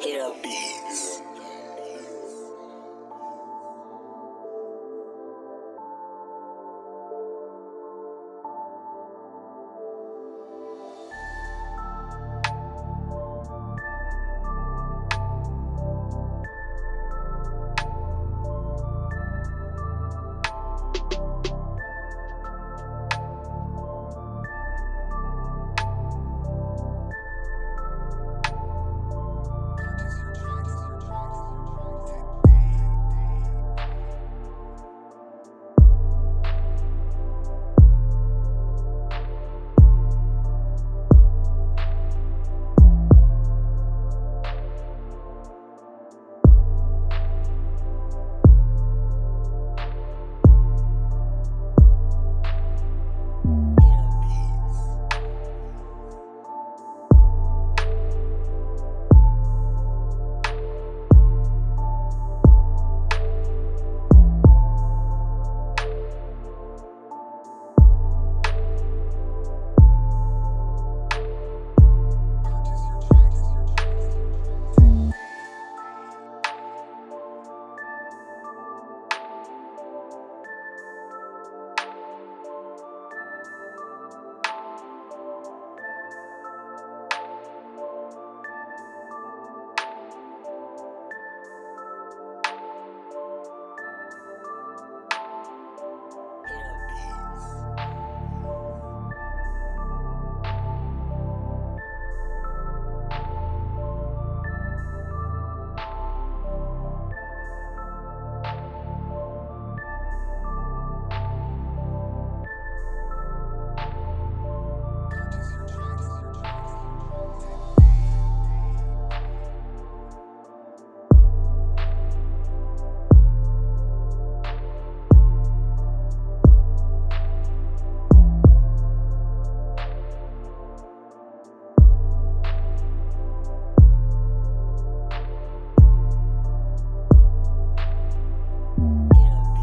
therapies.